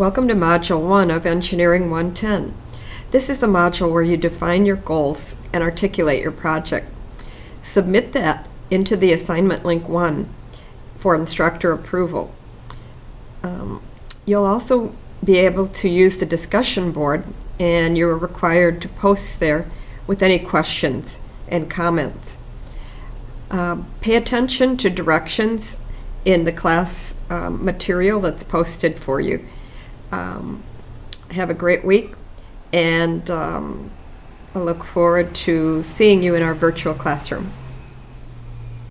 Welcome to Module 1 of Engineering 110. This is a module where you define your goals and articulate your project. Submit that into the assignment link 1 for instructor approval. Um, You'll also be able to use the discussion board and you're required to post there with any questions and comments. Um, Pay attention to directions in the class um, material that's posted for you. Um, Have a great week, and um, I look forward to seeing you in our virtual classroom.